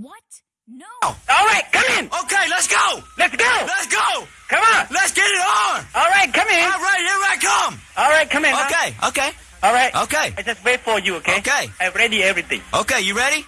What? No. All right, come in. Okay, let's go. Let's go. Let's go. Come on. Let's get it on. All right, come in. All right, here I come. All right, come in. huh? Okay, okay, All right. okay. I just wait for you, okay? Okay. I ready everything. Okay, you ready?